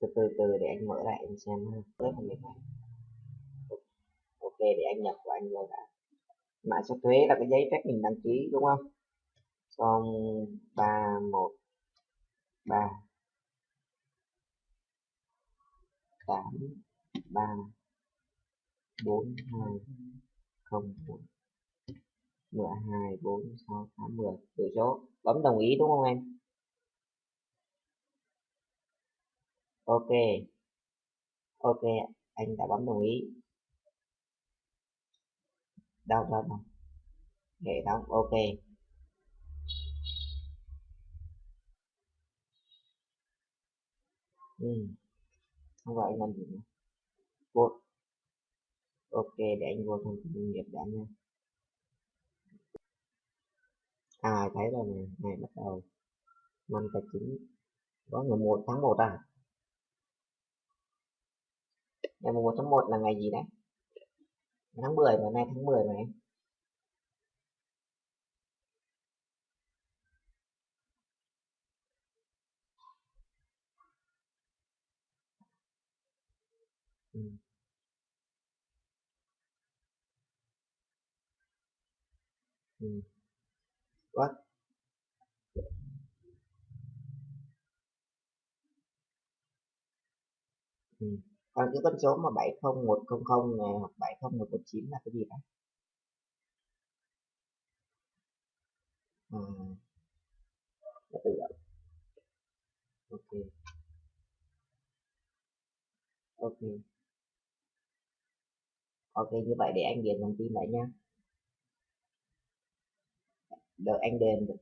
từ từ từ, để anh mở lại anh xem ha. Rất là mệt này ok để anh nhập của anh vào đã. Mã số thuế là cái giấy phép mình đăng ký, đúng không? Xong, ba, một, ba, tám, ba, bốn, hai, không bốn mười, hai, bốn, sáu, tám, mười. Từ số bấm đồng ý, đúng không em? Ok. Ok, anh đã bấm đồng ý. Đâu đâu đâu hệ thống ok. Ừ. không gọi anh làm gì nữa. Vô ok, để anh vô thông tin doanh nghiệp đã nha. À thấy rồi nè này, bắt đầu. Năm tài chính. Có ngày một tháng 1 à? Ngày 1 tháng 1 là ngày gì đấy tháng 10 mà nay tháng 10 mà em ừ. Ừ. What? Ừ còn cái con số mà 70100 này hoặc 70119 là cái gì đấy à, tự động. Ok. Ok. Ok như vậy để anh điền thông tin lại nha đợi anh điền được.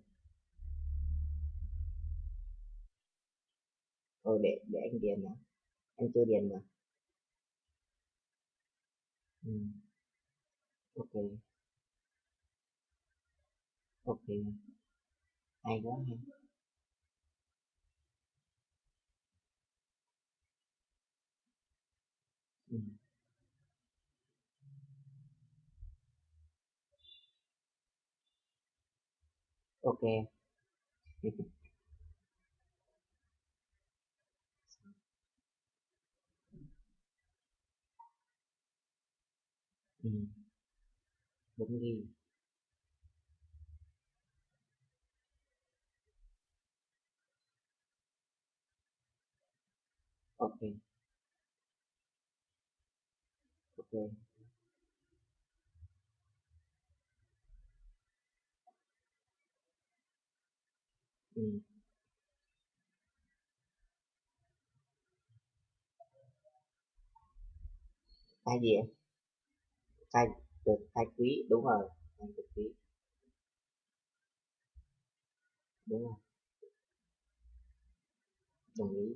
Ừ, để để anh điền nữa anh chưa điền mà ừ. ok. Ok. Hay quá ha. Ừ. ok. Ừ. đúng ok ok ừ. cái gì em được khai quý đúng rồi khai được quý. Đúng rồi đồng ý.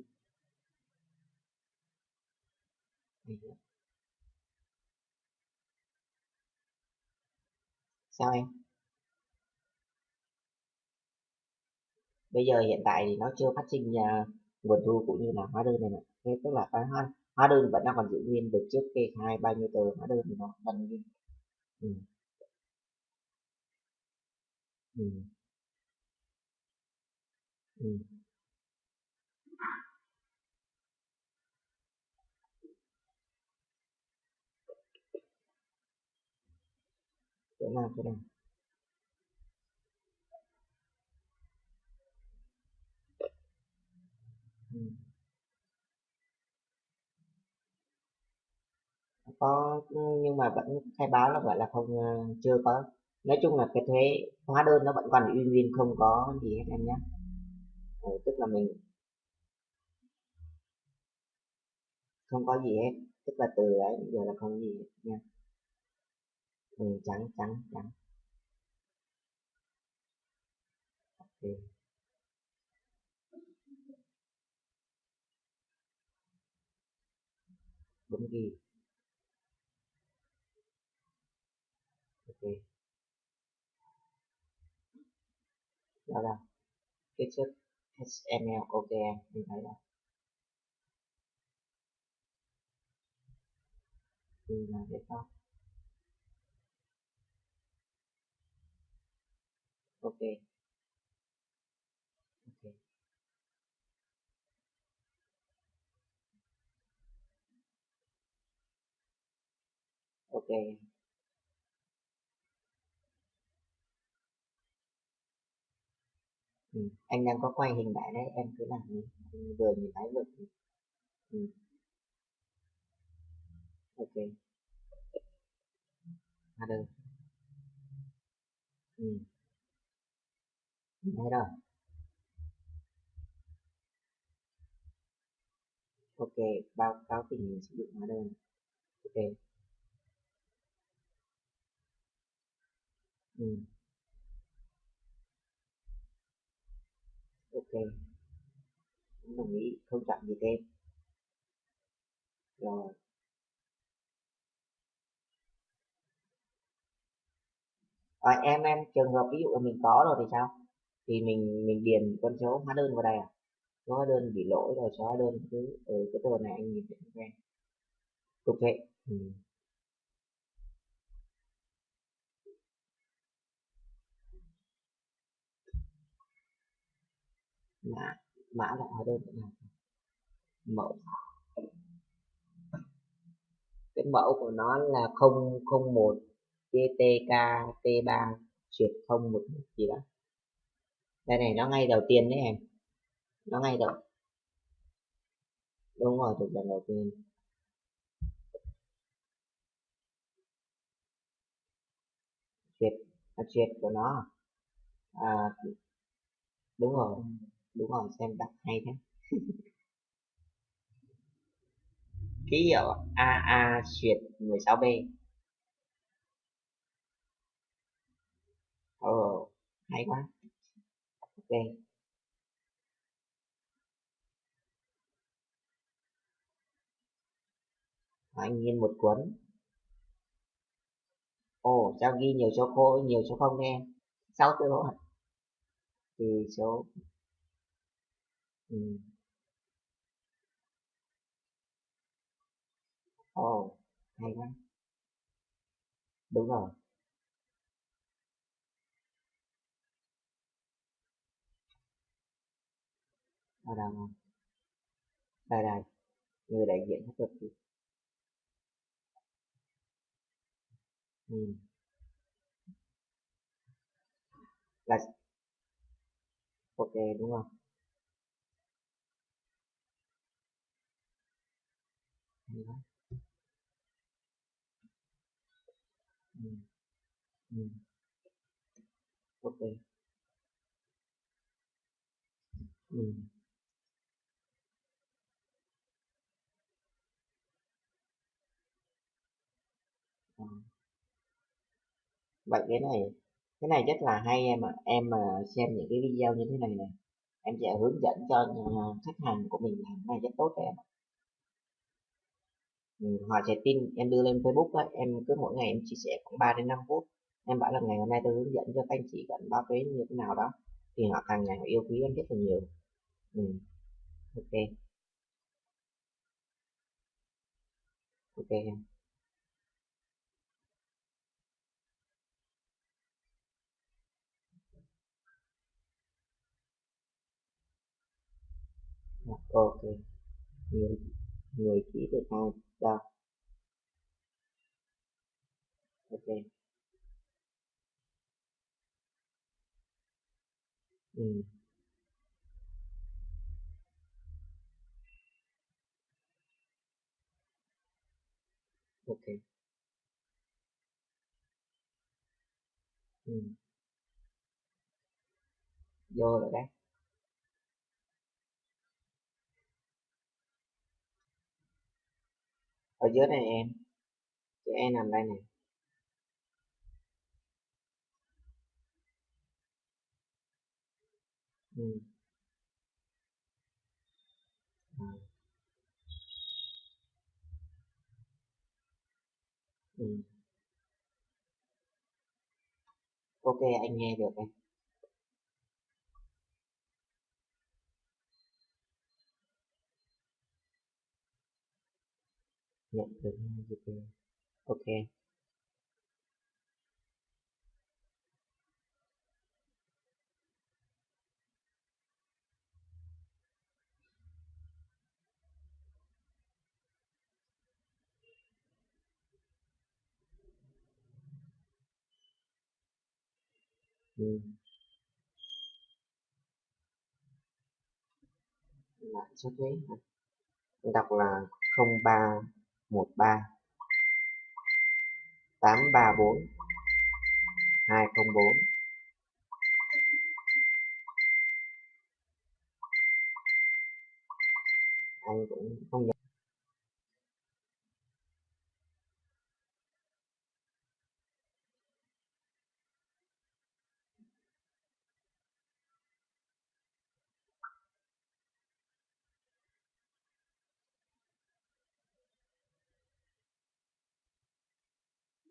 Sao em bây giờ hiện tại thì nó chưa phát sinh uh, nguồn thu cũng như là hóa đơn này mà. Thế tức là cái hơn hóa đơn vẫn đang còn giữ nguyên được trước kê khai bao nhiêu tờ hóa đơn thì nó vẫn nguyên ừ. Ừ. Ừ. chỗ nào chỗ nào ừ. Có nhưng mà vẫn khai báo là gọi là không ờ, chưa có. Nói chung là cái thuế hóa đơn nó vẫn còn uy nguyên không có gì hết em nhé. Ừ, tức là mình không có gì hết. Tức là từ ấy giờ là không gì hết nha. Ừ, trắng trắng trắng. Ok. Đúng ghi. đó là cái chất HTML ok mình thấy là từ là cái khác ok. Ok. Ok. Ừ. anh đang có quay hình lại đấy, em cứ làm đi ừ, vừa nhìn thấy ừ. À, được ừ. ok hóa đơn ừ. thấy rồi ok, báo cáo tình hình sử dụng hóa đơn ok ừ. Ok. Cũng đồng ý không chặn gì thêm? Rồi. À, em em trường hợp ví dụ là mình có rồi thì sao? Thì mình mình điền con số hóa đơn vào đây à? Số hóa đơn bị lỗi rồi số hóa đơn cứ ừ, cái tờ này anh nhìn thấy quen cục hệ ừ. Mã mã là hóa đơn thế mẫu. Cái mẫu của nó là 001 GTK T3 truyệt 01 gì đó. Đây này nó ngay đầu tiên đấy em. Nó ngay đầu. Đúng rồi thuộc lần đầu tiên. Truyệt à, truyệt của nó. À, đúng rồi đúng không xem đặt hay thế. Ký hiệu AA xuyệt 16B ồ oh, hay quá. Ok. Anh nhiên một cuốn. Ồ oh, sao ghi nhiều số khô nhiều số không nghe? Sáu số hả Từ số ừ. ồ hay quá. Đúng rồi. Ở đâu không đây đây người đại diện hết luật ừ. là ok, đúng không? Gì đó ừ. Ừ. ok ừ. À. vậy cái này cái này rất là hay em ạ à. em mà xem những cái video như thế này này em sẽ hướng dẫn cho khách hàng của mình làm này rất tốt cho em ạ Ừ, họ trái tin em đưa lên Facebook ấy, em cứ mỗi ngày em chia sẻ khoảng 3 đến 5 phút. Em bảo là ngày hôm nay tôi hướng dẫn cho các anh chị cần báo thuế như thế nào đó. Thì họ càng ngày họ yêu quý em rất là nhiều. Ừ. ok. Ok em. Dạ, ok. Người người chỉ được hai đâu ok ừ. ok ừ. vô rồi đấy ở dưới này em chữ E nằm đây này ừ. Ừ. ok, anh nghe được em nhận được hai GP ok. Lãi suất đấy đọc là không ba 13 834 204 anh cũng không nhớ.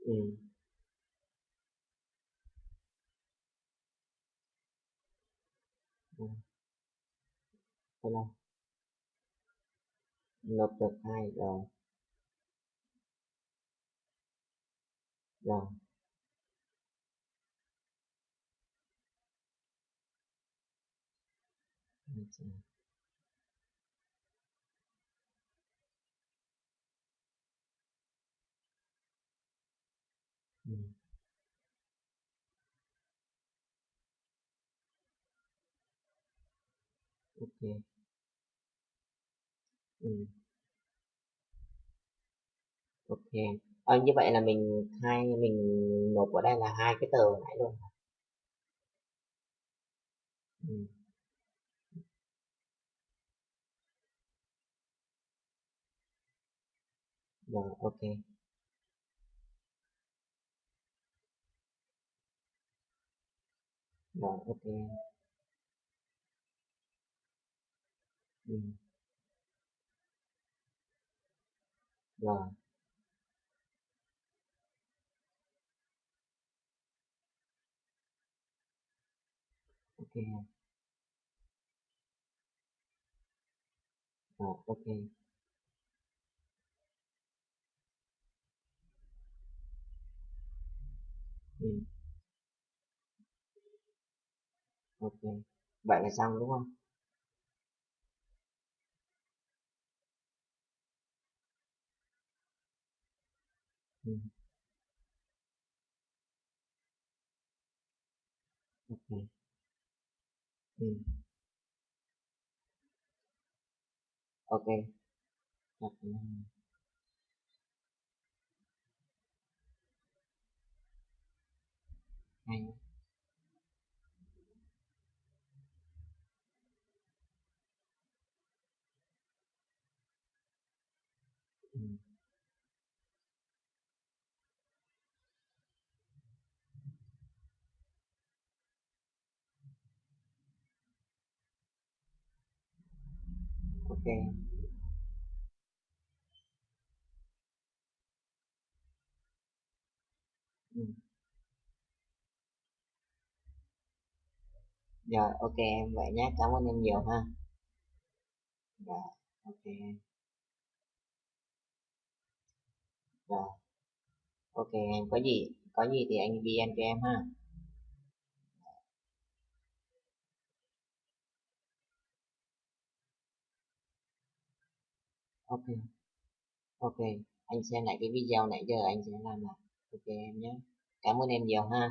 Ừ. Ừ. Thế là nộp được hai rồi rồi ok. Ừ. ok. À, như vậy là mình hai mình nộp ở đây là hai cái tờ nãy luôn. Ừ. rồi ok. Rồi ok. Ừ. rồi ok. Rồi ok. Ừ. ok. Vậy là xong đúng không? Ừ. ok ừ. ok Đặt, ok. Ừ. rồi, ok, em vậy nhé cảm ơn em nhiều ha. Rồi, ok. Rồi. Ok, em có gì có gì thì anh đi em cho em ha. Ok. Ok anh xem lại cái video nãy giờ anh sẽ làm lại ok em nhé. Cảm ơn em nhiều ha.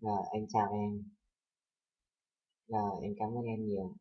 Rồi anh chào em. Rồi em cảm ơn em nhiều